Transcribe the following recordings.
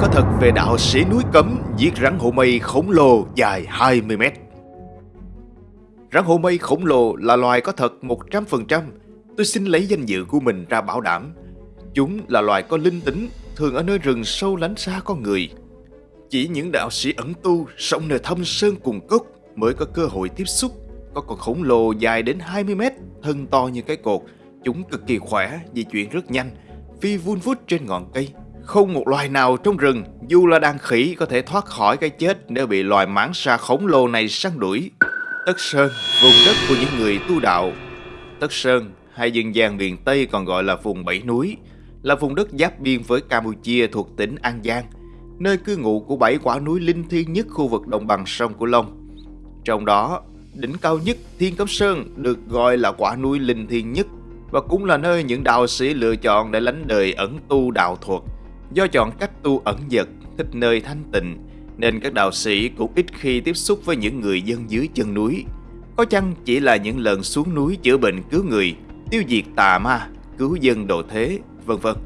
có thật về đạo sĩ núi cấm giết rắn hổ mây khổng lồ dài 20 mét. Rắn hổ mây khổng lồ là loài có thật 100%. Tôi xin lấy danh dự của mình ra bảo đảm. Chúng là loài có linh tính, thường ở nơi rừng sâu lánh xa con người. Chỉ những đạo sĩ ẩn tu sống nơi thâm sơn cùng cốc mới có cơ hội tiếp xúc. Có con khổng lồ dài đến 20 mét, thân to như cái cột. Chúng cực kỳ khỏe, di chuyển rất nhanh, phi vun vút trên ngọn cây. Không một loài nào trong rừng, dù là đàn khỉ có thể thoát khỏi cái chết nếu bị loài mãng xa khổng lồ này săn đuổi. Tất Sơn, vùng đất của những người tu đạo. Tất Sơn, hay dân gian miền Tây còn gọi là vùng Bảy Núi, là vùng đất giáp biên với Campuchia thuộc tỉnh An Giang, nơi cư ngụ của bảy quả núi linh thiêng nhất khu vực đồng bằng sông Cửu Long. Trong đó, đỉnh cao nhất Thiên Cấm Sơn được gọi là quả núi linh thiêng nhất và cũng là nơi những đạo sĩ lựa chọn để lánh đời ẩn tu đạo thuật. Do chọn cách tu ẩn dật, thích nơi thanh tịnh, nên các đạo sĩ cũng ít khi tiếp xúc với những người dân dưới chân núi. Có chăng chỉ là những lần xuống núi chữa bệnh cứu người, tiêu diệt tà ma, cứu dân độ thế, vân vân.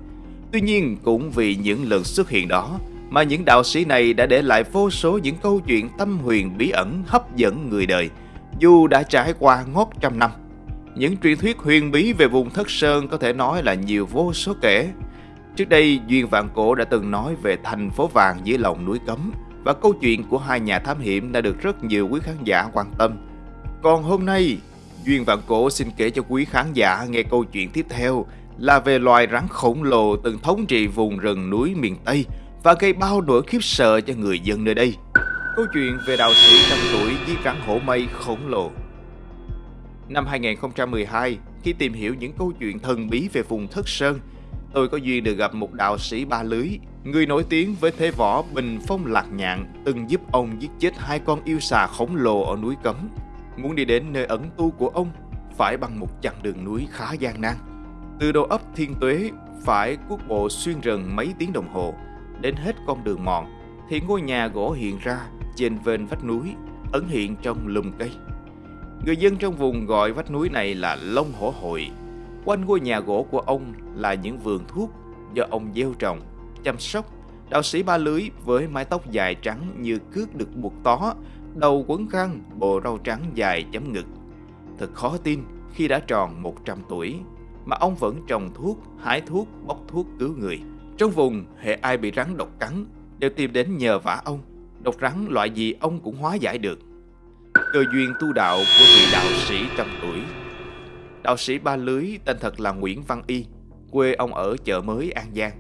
Tuy nhiên cũng vì những lần xuất hiện đó mà những đạo sĩ này đã để lại vô số những câu chuyện tâm huyền bí ẩn hấp dẫn người đời, dù đã trải qua ngót trăm năm. Những truyền thuyết huyền bí về vùng Thất Sơn có thể nói là nhiều vô số kể. Trước đây, Duyên Vạn Cổ đã từng nói về thành phố vàng dưới lòng núi Cấm và câu chuyện của hai nhà thám hiểm đã được rất nhiều quý khán giả quan tâm. Còn hôm nay, Duyên Vạn Cổ xin kể cho quý khán giả nghe câu chuyện tiếp theo là về loài rắn khổng lồ từng thống trị vùng rừng núi miền Tây và gây bao nỗi khiếp sợ cho người dân nơi đây. Câu chuyện về đạo sĩ trăm tuổi giết rắn hổ mây khổng lồ. Năm 2012, khi tìm hiểu những câu chuyện thần bí về vùng Thất Sơn, tôi có duyên được gặp một đạo sĩ ba lưới, người nổi tiếng với thế võ bình phong lạc nhạn, từng giúp ông giết chết hai con yêu xà khổng lồ ở núi Cấm. Muốn đi đến nơi ẩn tu của ông, phải bằng một chặng đường núi khá gian nan. Từ đầu ấp Thiên Tuế, phải cuốc bộ xuyên rừng mấy tiếng đồng hồ, đến hết con đường mòn, thì ngôi nhà gỗ hiện ra trên vên vách núi, ẩn hiện trong lùm cây. Người dân trong vùng gọi vách núi này là Long Hổ Hội. Quanh ngôi nhà gỗ của ông là những vườn thuốc do ông gieo trồng, chăm sóc. Đạo sĩ ba lưới với mái tóc dài trắng như cước được buộc tó, đầu quấn khăn, bộ râu trắng dài chấm ngực. Thật khó tin khi đã tròn 100 tuổi mà ông vẫn trồng thuốc, hái thuốc, bóc thuốc cứu người. Trong vùng, hệ ai bị rắn độc cắn đều tìm đến nhờ vả ông. Độc rắn loại gì ông cũng hóa giải được. Cơ duyên tu đạo của vị đạo sĩ trăm tuổi. Đạo sĩ ba lưới tên thật là Nguyễn Văn Y, quê ông ở chợ mới An Giang.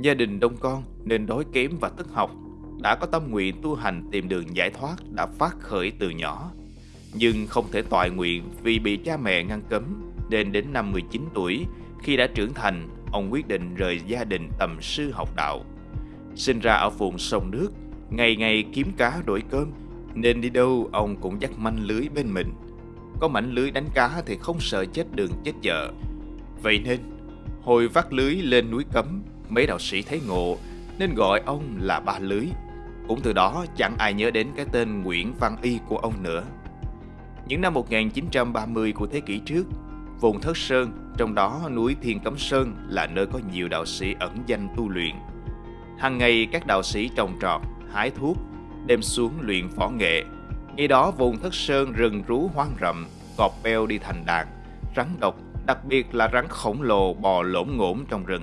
Gia đình đông con nên đói kém và tức học, đã có tâm nguyện tu hành tìm đường giải thoát đã phát khởi từ nhỏ. Nhưng không thể toại nguyện vì bị cha mẹ ngăn cấm, nên đến năm 19 tuổi, khi đã trưởng thành, ông quyết định rời gia đình tầm sư học đạo. Sinh ra ở vùng sông nước, ngày ngày kiếm cá đổi cơm, nên đi đâu ông cũng dắt manh lưới bên mình. Có mảnh lưới đánh cá thì không sợ chết đường chết chợ. Vậy nên, hồi vác lưới lên núi cấm, mấy đạo sĩ thấy ngộ nên gọi ông là ba lưới. Cũng từ đó chẳng ai nhớ đến cái tên Nguyễn Văn Y của ông nữa. Những năm 1930 của thế kỷ trước, vùng Thất Sơn, trong đó núi Thiên Cấm Sơn là nơi có nhiều đạo sĩ ẩn danh tu luyện. Hàng ngày các đạo sĩ trồng trọt, hái thuốc, đem xuống luyện võ nghệ. Ngày đó vùng Thất Sơn rừng rú hoang rậm, cọp beo đi thành đàn, rắn độc, đặc biệt là rắn khổng lồ bò lổn ngổn trong rừng.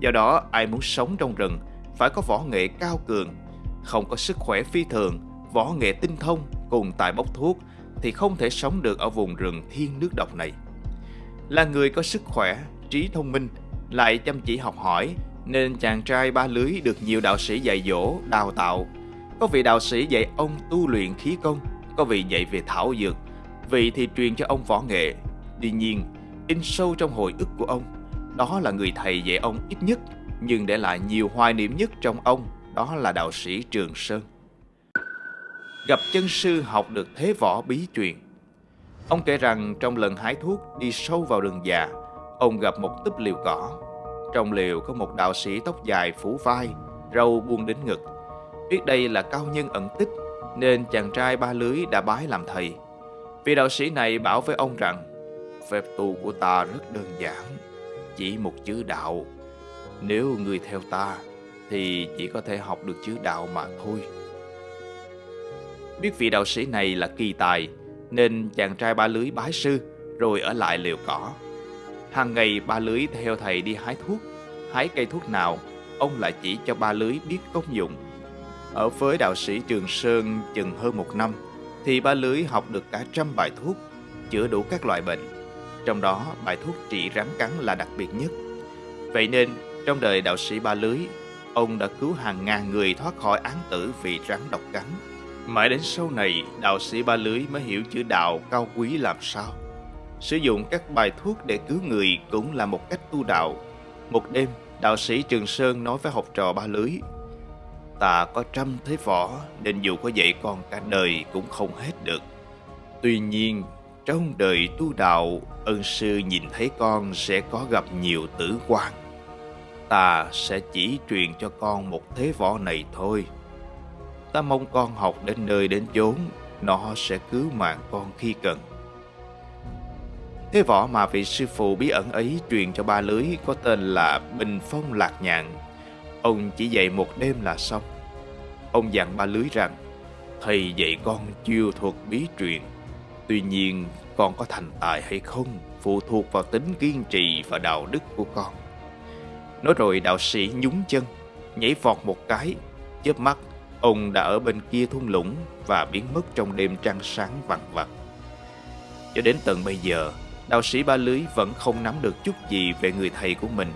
Do đó, ai muốn sống trong rừng phải có võ nghệ cao cường, không có sức khỏe phi thường, võ nghệ tinh thông cùng tài bốc thuốc thì không thể sống được ở vùng rừng thiên nước độc này. Là người có sức khỏe, trí thông minh, lại chăm chỉ học hỏi, nên chàng trai ba lưới được nhiều đạo sĩ dạy dỗ, đào tạo. Có vị đạo sĩ dạy ông tu luyện khí công, có vị dạy về thảo dược, vị thì truyền cho ông võ nghệ. Tuy nhiên, in sâu trong hồi ức của ông, đó là người thầy dạy ông ít nhất, nhưng để lại nhiều hoài niệm nhất trong ông, đó là đạo sĩ Trường Sơn. Gặp chân sư học được thế võ bí truyền. Ông kể rằng trong lần hái thuốc đi sâu vào rừng già, ông gặp một túp liều cỏ. Trong liều có một đạo sĩ tóc dài phủ vai, râu buông đến ngực. Biết đây là cao nhân ẩn tích, nên chàng trai ba lưới đã bái làm thầy. Vị đạo sĩ này bảo với ông rằng, phép tu của ta rất đơn giản, chỉ một chữ đạo. Nếu người theo ta, thì chỉ có thể học được chữ đạo mà thôi. Biết vị đạo sĩ này là kỳ tài, nên chàng trai ba lưới bái sư rồi ở lại liều cỏ. Hàng ngày ba lưới theo thầy đi hái thuốc, hái cây thuốc nào, ông lại chỉ cho ba lưới biết công dụng. Ở với đạo sĩ Trường Sơn chừng hơn một năm, thì ba lưới học được cả trăm bài thuốc, chữa đủ các loại bệnh. Trong đó, bài thuốc trị rắn cắn là đặc biệt nhất. Vậy nên, trong đời đạo sĩ ba lưới, ông đã cứu hàng ngàn người thoát khỏi án tử vì rắn độc cắn. Mãi đến sau này, đạo sĩ ba lưới mới hiểu chữ đạo cao quý làm sao. Sử dụng các bài thuốc để cứu người cũng là một cách tu đạo. Một đêm, đạo sĩ Trường Sơn nói với học trò ba lưới. Ta có trăm thế võ nên dù có dạy con cả đời cũng không hết được. Tuy nhiên, trong đời tu đạo, ân sư nhìn thấy con sẽ có gặp nhiều tử quan. Ta sẽ chỉ truyền cho con một thế võ này thôi. Ta mong con học đến nơi đến chốn, nó sẽ cứu mạng con khi cần. Thế võ mà vị sư phụ bí ẩn ấy truyền cho ba lưới có tên là Bình Phong Lạc Nhạn. Ông chỉ dạy một đêm là xong. Ông dặn ba lưới rằng, thầy dạy con chiêu thuật bí truyền. Tuy nhiên, con có thành tài hay không phụ thuộc vào tính kiên trì và đạo đức của con. Nói rồi đạo sĩ nhún chân, nhảy vọt một cái, chớp mắt, ông đã ở bên kia thung lũng và biến mất trong đêm trăng sáng vằn vặt. Cho đến tận bây giờ, đạo sĩ Ba Lưới vẫn không nắm được chút gì về người thầy của mình.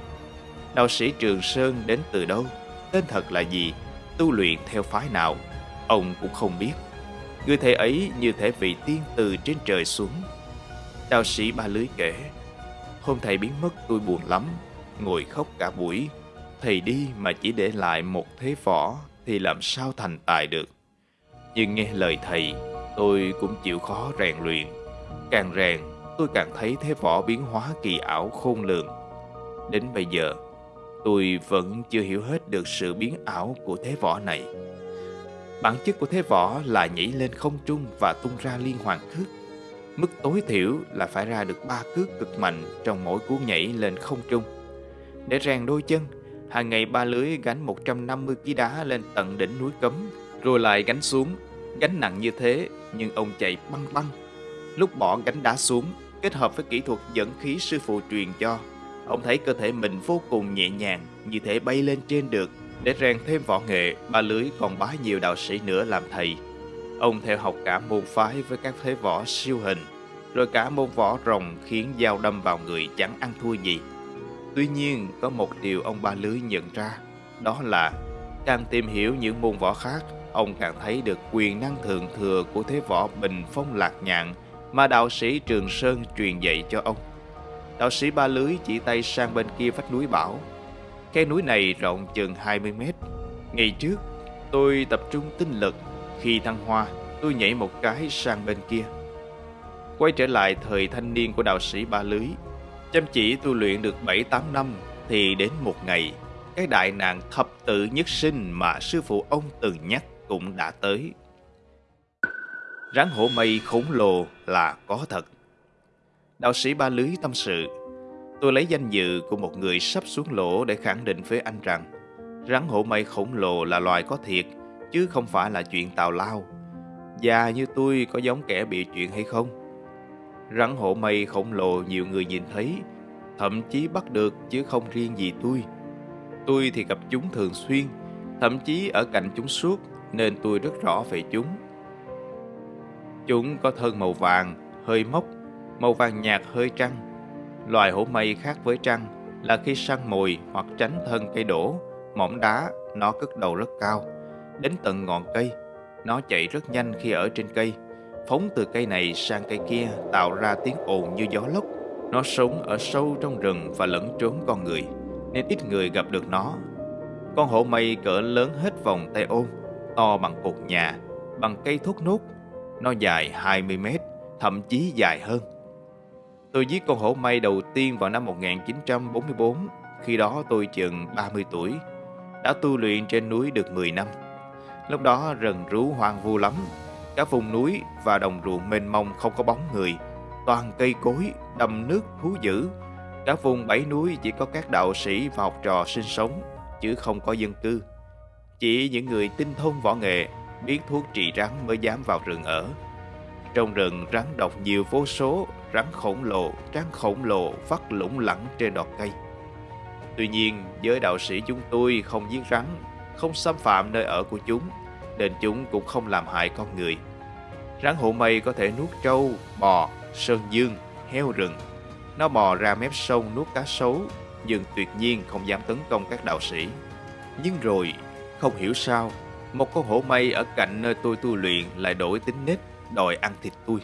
Đạo sĩ Trường Sơn đến từ đâu, tên thật là gì, tu luyện theo phái nào, ông cũng không biết. Người thầy ấy như thể vị tiên từ trên trời xuống. Đạo sĩ Ba Lưới kể, hôm thầy biến mất tôi buồn lắm, ngồi khóc cả buổi. Thầy đi mà chỉ để lại một thế võ thì làm sao thành tài được. Nhưng nghe lời thầy, tôi cũng chịu khó rèn luyện. Càng rèn, tôi càng thấy thế võ biến hóa kỳ ảo khôn lường. Đến bây giờ, tôi vẫn chưa hiểu hết được sự biến ảo của thế võ này. Bản chất của thế võ là nhảy lên không trung và tung ra liên hoàn cước. Mức tối thiểu là phải ra được ba cước cực mạnh trong mỗi cú nhảy lên không trung. Để rèn đôi chân, hàng ngày ba lưới gánh 150 kg đá lên tận đỉnh núi cấm, rồi lại gánh xuống. Gánh nặng như thế, nhưng ông chạy băng băng. Lúc bỏ gánh đá xuống, kết hợp với kỹ thuật dẫn khí sư phụ truyền cho, ông thấy cơ thể mình vô cùng nhẹ nhàng, như thể bay lên trên được. Để rèn thêm võ nghệ, ba lưới còn bái nhiều đạo sĩ nữa làm thầy. Ông theo học cả môn phái với các thế võ siêu hình, rồi cả môn võ rồng khiến dao đâm vào người chẳng ăn thua gì. Tuy nhiên, có một điều ông ba lưới nhận ra, đó là càng tìm hiểu những môn võ khác, ông càng thấy được quyền năng thượng thừa của thế võ bình phong lạc nhạn mà đạo sĩ Trường Sơn truyền dạy cho ông. Đạo sĩ ba lưới chỉ tay sang bên kia vách núi bảo, cái núi này rộng chừng 20 mét. Ngày trước, tôi tập trung tinh lực, khi thăng hoa, tôi nhảy một cái sang bên kia. Quay trở lại thời thanh niên của đạo sĩ ba lưới, Chăm chỉ tu luyện được 7-8 năm thì đến một ngày, cái đại nạn thập tự nhất sinh mà sư phụ ông từng nhắc cũng đã tới. Rắn hổ mây khổng lồ là có thật. Đạo sĩ Ba Lưới tâm sự, tôi lấy danh dự của một người sắp xuống lỗ để khẳng định với anh rằng rắn hổ mây khổng lồ là loài có thiệt, chứ không phải là chuyện tào lao. Già như tôi có giống kẻ bị chuyện hay không? Rắn hổ mây khổng lồ nhiều người nhìn thấy, thậm chí bắt được chứ không riêng gì tôi. Tôi thì gặp chúng thường xuyên, thậm chí ở cạnh chúng suốt nên tôi rất rõ về chúng. Chúng có thân màu vàng, hơi mốc, màu vàng nhạt hơi trăng. Loài hổ mây khác với trăng là khi săn mồi hoặc tránh thân cây đổ, mỏm đá, nó cất đầu rất cao, đến tận ngọn cây. Nó chạy rất nhanh khi ở trên cây phóng từ cây này sang cây kia tạo ra tiếng ồn như gió lốc. Nó sống ở sâu trong rừng và lẫn trốn con người, nên ít người gặp được nó. Con hổ mây cỡ lớn hết vòng tay ôm, to bằng cột nhà, bằng cây thốt nốt. Nó dài 20 mét, thậm chí dài hơn. Tôi giết con hổ mây đầu tiên vào năm 1944, khi đó tôi chừng 30 tuổi. Đã tu luyện trên núi được 10 năm. Lúc đó rừng rú hoang vu lắm, các vùng núi và đồng ruộng mênh mông không có bóng người, toàn cây cối, đầm nước, thú dữ. Các vùng bảy núi chỉ có các đạo sĩ và học trò sinh sống. chứ không có dân cư. Chỉ những người tinh thông võ nghệ, biết thuốc trị rắn mới dám vào rừng ở. Trong rừng rắn độc nhiều vô số, rắn khổng lồ, rắn khổng lồ phát lủng lẳng trên đọt cây. Tuy nhiên, giới đạo sĩ chúng tôi không giết rắn, không xâm phạm nơi ở của chúng, nên chúng cũng không làm hại con người. Rắn hổ mây có thể nuốt trâu, bò, sơn dương, heo rừng. Nó bò ra mép sông nuốt cá sấu, nhưng tuyệt nhiên không dám tấn công các đạo sĩ. Nhưng rồi, không hiểu sao, một con hổ mây ở cạnh nơi tôi tu luyện lại đổi tính nết, đòi ăn thịt tôi.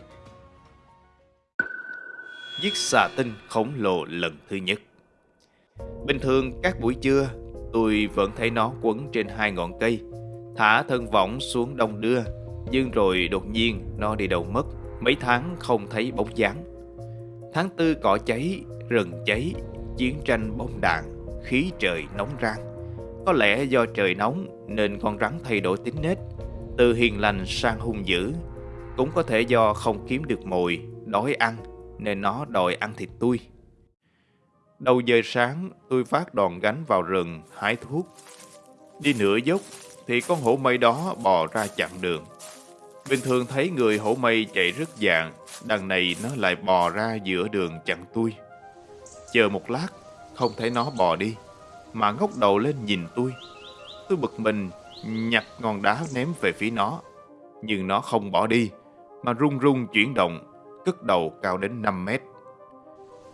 Giết xà tinh khổng lồ lần thứ nhất Bình thường các buổi trưa, tôi vẫn thấy nó quấn trên hai ngọn cây, thả thân võng xuống đông đưa, nhưng rồi đột nhiên nó đi đâu mất, mấy tháng không thấy bóng dáng. Tháng tư cỏ cháy, rừng cháy, chiến tranh bom đạn, khí trời nóng rang. Có lẽ do trời nóng nên con rắn thay đổi tính nết, từ hiền lành sang hung dữ. Cũng có thể do không kiếm được mồi, đói ăn nên nó đòi ăn thịt tôi. Đầu giờ sáng, tôi phát đòn gánh vào rừng, hái thuốc. Đi nửa dốc, thì con hổ mây đó bò ra chặn đường. Bình thường thấy người hổ mây chạy rất dạng, đằng này nó lại bò ra giữa đường chặn tôi. Chờ một lát, không thấy nó bò đi, mà ngóc đầu lên nhìn tôi. Tôi bực mình, nhặt ngọn đá ném về phía nó. Nhưng nó không bỏ đi, mà rung rung chuyển động, cất đầu cao đến 5 mét.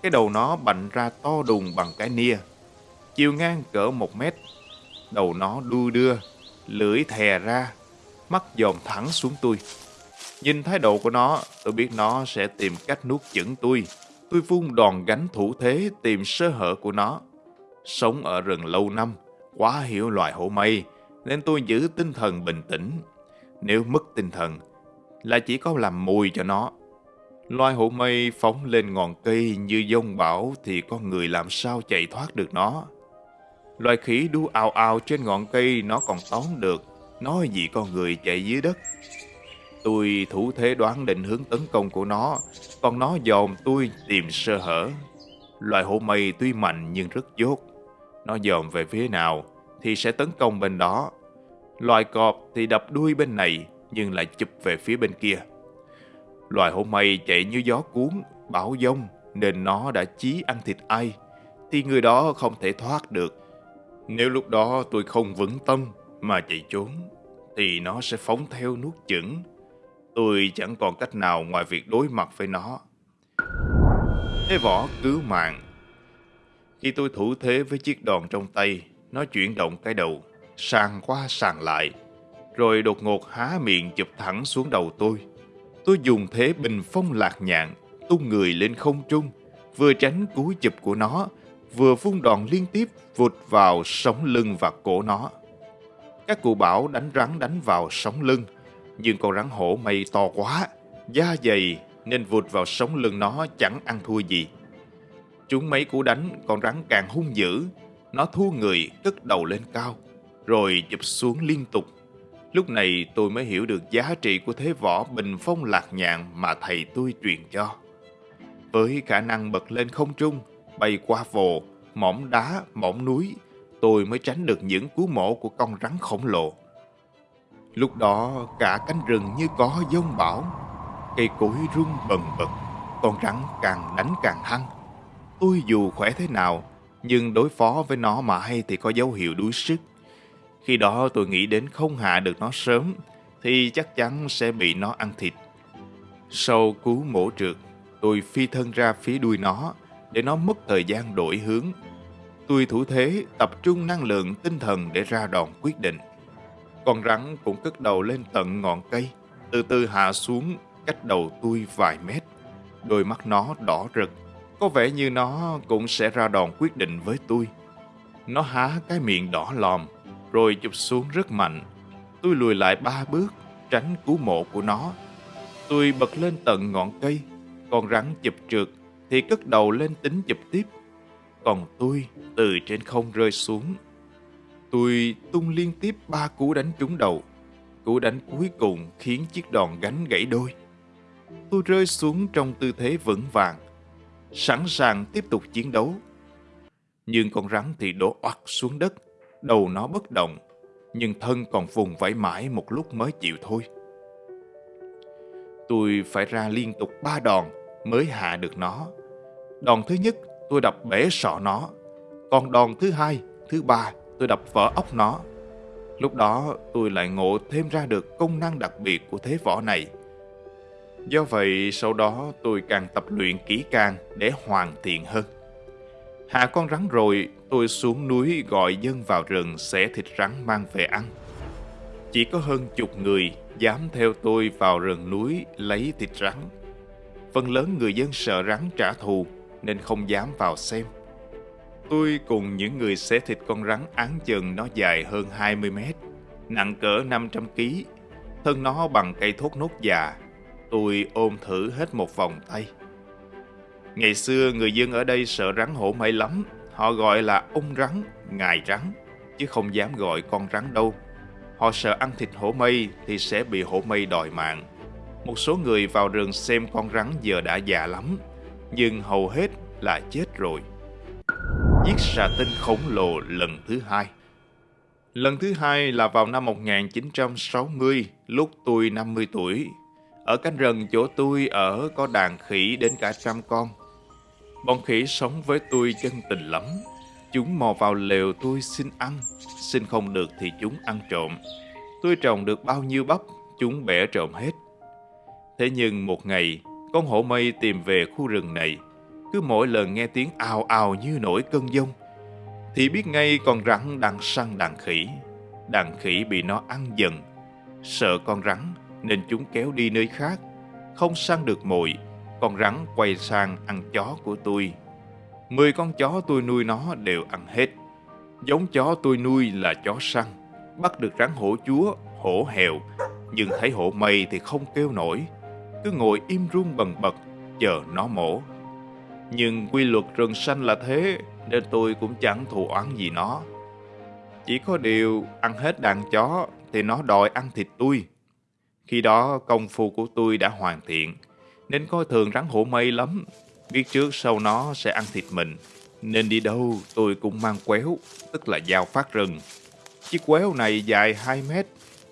Cái đầu nó bành ra to đùng bằng cái nia, chiều ngang cỡ một mét. Đầu nó đu đưa, lưỡi thè ra, mắt dòm thẳng xuống tôi. Nhìn thái độ của nó, tôi biết nó sẽ tìm cách nuốt chửng tôi. Tôi vung đòn gánh thủ thế tìm sơ hở của nó. Sống ở rừng lâu năm, quá hiểu loài hổ mây, nên tôi giữ tinh thần bình tĩnh. Nếu mất tinh thần, là chỉ có làm mùi cho nó. Loài hổ mây phóng lên ngọn cây như dông bão thì con người làm sao chạy thoát được nó. Loài khỉ đu ào ào trên ngọn cây nó còn tóm được, nói gì con người chạy dưới đất. Tôi thủ thế đoán định hướng tấn công của nó, còn nó dòm tôi tìm sơ hở. Loài hổ mây tuy mạnh nhưng rất dốt. Nó dòm về phía nào thì sẽ tấn công bên đó. Loài cọp thì đập đuôi bên này nhưng lại chụp về phía bên kia. Loài hổ mây chạy như gió cuốn, bão dông nên nó đã chí ăn thịt ai thì người đó không thể thoát được. Nếu lúc đó tôi không vững tâm mà chạy trốn thì nó sẽ phóng theo nuốt chửng. Tôi chẳng còn cách nào ngoài việc đối mặt với nó. Thế võ cứu mạng. Khi tôi thủ thế với chiếc đòn trong tay, nó chuyển động cái đầu, sàng qua sàng lại, rồi đột ngột há miệng chụp thẳng xuống đầu tôi. Tôi dùng thế bình phong lạc nhạn, tung người lên không trung, vừa tránh cú chụp của nó, vừa vung đòn liên tiếp vụt vào sống lưng và cổ nó. Các cụ bảo đánh rắn đánh vào sống lưng, nhưng con rắn hổ mây to quá, da dày nên vụt vào sống lưng nó chẳng ăn thua gì. Chúng mấy cú đánh, con rắn càng hung dữ, nó thua người cất đầu lên cao, rồi chụp xuống liên tục Lúc này tôi mới hiểu được giá trị của thế võ bình phong lạc nhạn mà thầy tôi truyền cho. Với khả năng bật lên không trung, bay qua vồ, mỏm đá, mỏm núi, tôi mới tránh được những cú mổ của con rắn khổng lồ. Lúc đó cả cánh rừng như có giông bão, cây cối rung bần bật, con rắn càng đánh càng hăng. Tôi dù khỏe thế nào, nhưng đối phó với nó mãi thì có dấu hiệu đuối sức. Khi đó tôi nghĩ đến không hạ được nó sớm thì chắc chắn sẽ bị nó ăn thịt. Sau cú mổ trượt, tôi phi thân ra phía đuôi nó để nó mất thời gian đổi hướng. Tôi thủ thế tập trung năng lượng tinh thần để ra đòn quyết định. Con rắn cũng cất đầu lên tận ngọn cây, từ từ hạ xuống cách đầu tôi vài mét. Đôi mắt nó đỏ rực, có vẻ như nó cũng sẽ ra đòn quyết định với tôi. Nó há cái miệng đỏ lòm, rồi chụp xuống rất mạnh. Tôi lùi lại ba bước, tránh cú mộ của nó. Tôi bật lên tận ngọn cây, con rắn chụp trượt thì cất đầu lên tính chụp tiếp. Còn tôi từ trên không rơi xuống. Tôi tung liên tiếp ba cú đánh trúng đầu. Cú đánh cuối cùng khiến chiếc đòn gánh gãy đôi. Tôi rơi xuống trong tư thế vững vàng, sẵn sàng tiếp tục chiến đấu. Nhưng con rắn thì đổ oặt xuống đất, đầu nó bất động, nhưng thân còn vùng vẫy mãi một lúc mới chịu thôi. Tôi phải ra liên tục ba đòn mới hạ được nó. Đòn thứ nhất tôi đập bể sọ nó, còn đòn thứ hai, thứ ba tôi đập vỡ ốc nó. Lúc đó tôi lại ngộ thêm ra được công năng đặc biệt của thế võ này. Do vậy sau đó tôi càng tập luyện kỹ càng để hoàn thiện hơn. Hạ con rắn rồi, tôi xuống núi gọi dân vào rừng xẻ thịt rắn mang về ăn. Chỉ có hơn chục người dám theo tôi vào rừng núi lấy thịt rắn. Phần lớn người dân sợ rắn trả thù nên không dám vào xem. Tôi cùng những người xẻ thịt con rắn án chừng nó dài hơn 20 mét, nặng cỡ 500 kg, thân nó bằng cây thốt nốt già. Tôi ôm thử hết một vòng tay. Ngày xưa người dân ở đây sợ rắn hổ mây lắm, họ gọi là ung rắn, ngài rắn, chứ không dám gọi con rắn đâu. Họ sợ ăn thịt hổ mây thì sẽ bị hổ mây đòi mạng. Một số người vào rừng xem con rắn giờ đã già lắm, nhưng hầu hết là chết rồi. Giết xà tinh khổng lồ lần thứ hai Lần thứ hai là vào năm 1960, lúc tôi 50 tuổi. Ở cánh rừng chỗ tôi ở có đàn khỉ đến cả trăm con. Bọn khỉ sống với tôi chân tình lắm. Chúng mò vào lều tôi xin ăn, xin không được thì chúng ăn trộm. Tôi trồng được bao nhiêu bắp, chúng bẻ trộm hết. Thế nhưng một ngày, con hổ mây tìm về khu rừng này. Cứ mỗi lần nghe tiếng ào ào như nổi cơn giông, thì biết ngay con rắn đang săn đàn khỉ. Đàn khỉ bị nó ăn dần. Sợ con rắn nên chúng kéo đi nơi khác. Không săn được mồi, con rắn quay sang ăn chó của tôi. Mười con chó tôi nuôi nó đều ăn hết. Giống chó tôi nuôi là chó săn. Bắt được rắn hổ chúa, hổ hèo. Nhưng thấy hổ mây thì không kêu nổi. Cứ ngồi im run bần bật, chờ nó mổ. Nhưng quy luật rừng xanh là thế, nên tôi cũng chẳng thù oán gì nó. Chỉ có điều ăn hết đàn chó thì nó đòi ăn thịt tôi. Khi đó công phu của tôi đã hoàn thiện, nên coi thường rắn hổ mây lắm. Biết trước sau nó sẽ ăn thịt mình, nên đi đâu tôi cũng mang quéo, tức là dao phát rừng. Chiếc quéo này dài 2 mét,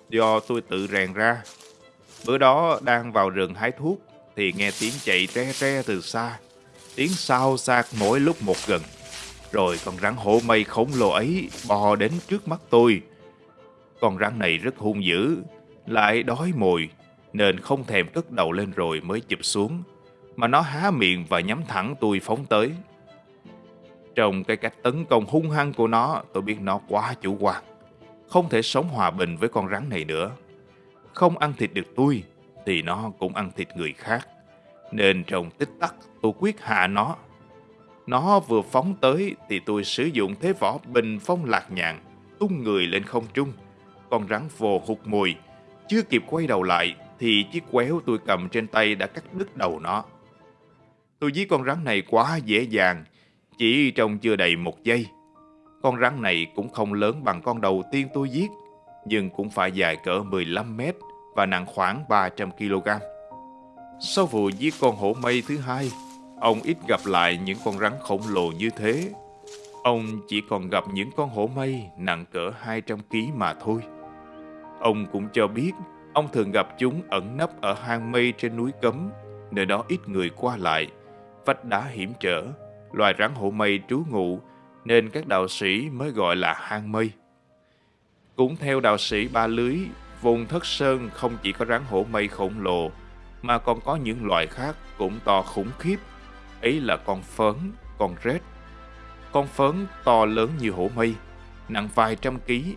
do tôi tự rèn ra. Bữa đó đang vào rừng hái thuốc, thì nghe tiếng chạy tre tre từ xa. Tiếng sao sạc mỗi lúc một gần. Rồi con rắn hổ mây khổng lồ ấy bò đến trước mắt tôi. Con rắn này rất hung dữ, lại đói mồi, nên không thèm cất đầu lên rồi mới chụp xuống, mà nó há miệng và nhắm thẳng tôi phóng tới. Trong cái cách tấn công hung hăng của nó, tôi biết nó quá chủ quan. Không thể sống hòa bình với con rắn này nữa. Không ăn thịt được tôi, thì nó cũng ăn thịt người khác. Nên trong tích tắc, tôi quyết hạ nó nó vừa phóng tới thì tôi sử dụng thế võ bình phong lạc nhạn, tung người lên không trung. Con rắn vồ hụt mùi. Chưa kịp quay đầu lại thì chiếc quéo tôi cầm trên tay đã cắt đứt đầu nó. Tôi giết con rắn này quá dễ dàng, chỉ trong chưa đầy một giây. Con rắn này cũng không lớn bằng con đầu tiên tôi giết, nhưng cũng phải dài cỡ 15 mét và nặng khoảng 300 kg. Sau vụ giết con hổ mây thứ hai, Ông ít gặp lại những con rắn khổng lồ như thế. Ông chỉ còn gặp những con hổ mây nặng cỡ 200 kg mà thôi. Ông cũng cho biết ông thường gặp chúng ẩn nấp ở hang mây trên núi Cấm, nơi đó ít người qua lại, vách đá hiểm trở, loài rắn hổ mây trú ngụ, nên các đạo sĩ mới gọi là hang mây. Cũng theo đạo sĩ Ba Lưới, vùng Thất Sơn không chỉ có rắn hổ mây khổng lồ, mà còn có những loài khác cũng to khủng khiếp ấy là con phớn, con rết. Con phớn to lớn như hổ mây, nặng vài trăm ký.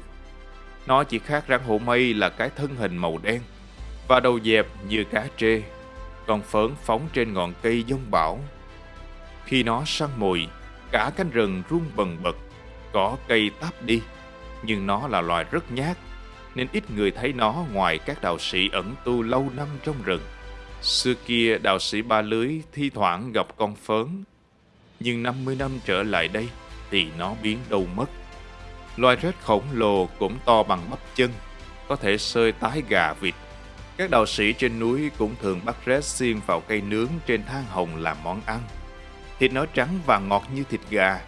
Nó chỉ khác rắn hổ mây là cái thân hình màu đen và đầu dẹp như cá trê. Con phớn phóng trên ngọn cây dông bão. Khi nó săn mồi, cả cánh rừng rung bần bật, có cây táp đi. Nhưng nó là loài rất nhát, nên ít người thấy nó ngoài các đạo sĩ ẩn tu lâu năm trong rừng. Xưa kia đạo sĩ Ba Lưới thi thoảng gặp con phớn, nhưng 50 năm trở lại đây thì nó biến đâu mất. Loài rết khổng lồ cũng to bằng bắp chân, có thể sơi tái gà vịt. Các đạo sĩ trên núi cũng thường bắt rết xiên vào cây nướng trên than hồng làm món ăn. Thịt nó trắng và ngọt như thịt gà,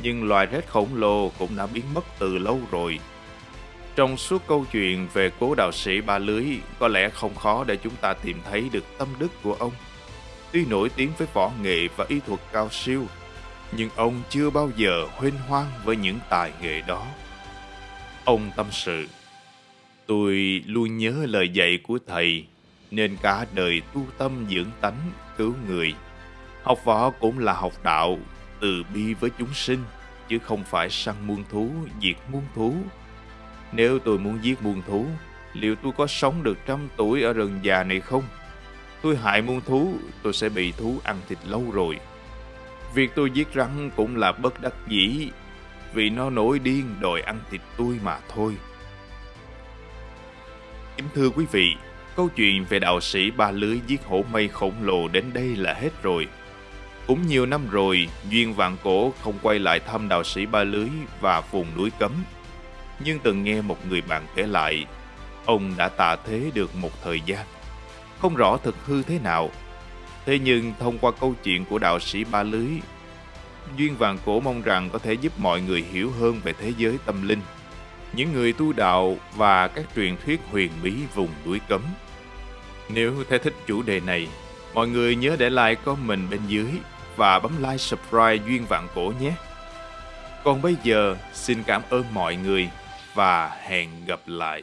nhưng loài rết khổng lồ cũng đã biến mất từ lâu rồi. Trong suốt câu chuyện về cố đạo sĩ ba lưới, có lẽ không khó để chúng ta tìm thấy được tâm đức của ông. Tuy nổi tiếng với võ nghệ và y thuật cao siêu, nhưng ông chưa bao giờ huyên hoang với những tài nghệ đó. Ông tâm sự, tôi luôn nhớ lời dạy của thầy, nên cả đời tu tâm dưỡng tánh, cứu người. Học võ cũng là học đạo, từ bi với chúng sinh, chứ không phải săn muôn thú, diệt muôn thú. Nếu tôi muốn giết muôn thú, liệu tôi có sống được trăm tuổi ở rừng già này không? Tôi hại muôn thú, tôi sẽ bị thú ăn thịt lâu rồi. Việc tôi giết rắn cũng là bất đắc dĩ, vì nó nổi điên đòi ăn thịt tôi mà thôi. Kính thưa quý vị, câu chuyện về đạo sĩ ba lưới giết hổ mây khổng lồ đến đây là hết rồi. Cũng nhiều năm rồi, Duyên Vạn Cổ không quay lại thăm đạo sĩ ba lưới và vùng núi cấm. Nhưng từng nghe một người bạn kể lại, ông đã tạ thế được một thời gian. Không rõ thực hư thế nào, Thế nhưng thông qua câu chuyện của đạo sĩ Ba Lưới, Duyên Vàng Cổ mong rằng có thể giúp mọi người hiểu hơn về thế giới tâm linh, những người tu đạo và các truyền thuyết huyền bí vùng núi cấm. Nếu thấy thích chủ đề này, mọi người nhớ để like comment bên dưới và bấm like subscribe Duyên Vạn Cổ nhé. Còn bây giờ, xin cảm ơn mọi người và hẹn gặp lại.